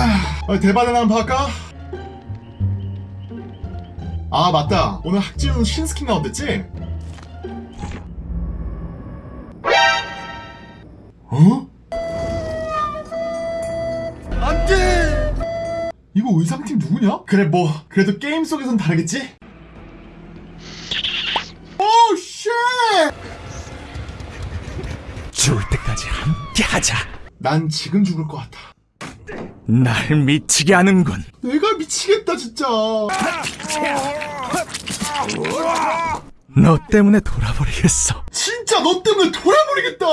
아, 데바데 한번 할까? 아 맞다 오늘 학지훈 신스킨 나온댔지? 어? 안돼 이거 의상팀 누구냐? 그래 뭐 그래도 게임 속에선 다르겠지? Oh shit! 죽을 때까지 함께 하자. 난 지금 죽을 것 같아 날 미치게 하는군. 내가 미치겠다 진짜 너 때문에 돌아버리겠어. 진짜 너 때문에 돌아버리겠다